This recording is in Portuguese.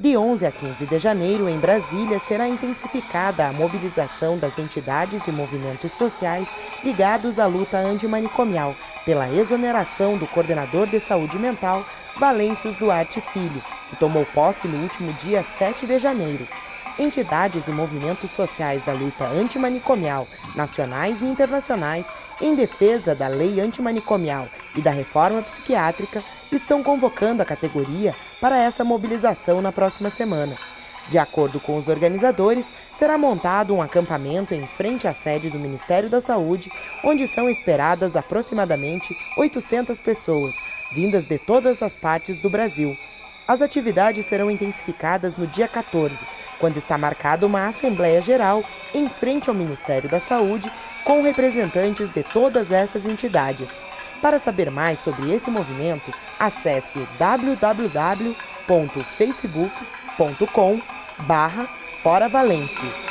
De 11 a 15 de janeiro, em Brasília, será intensificada a mobilização das entidades e movimentos sociais ligados à luta antimanicomial pela exoneração do coordenador de saúde mental, Valêncios Duarte Filho, que tomou posse no último dia 7 de janeiro. Entidades e movimentos sociais da luta antimanicomial, nacionais e internacionais, em defesa da lei antimanicomial e da reforma psiquiátrica, estão convocando a categoria para essa mobilização na próxima semana. De acordo com os organizadores, será montado um acampamento em frente à sede do Ministério da Saúde, onde são esperadas aproximadamente 800 pessoas, vindas de todas as partes do Brasil. As atividades serão intensificadas no dia 14, quando está marcada uma Assembleia Geral em frente ao Ministério da Saúde, com representantes de todas essas entidades. Para saber mais sobre esse movimento, acesse www.facebook.com barra Fora Valêncios.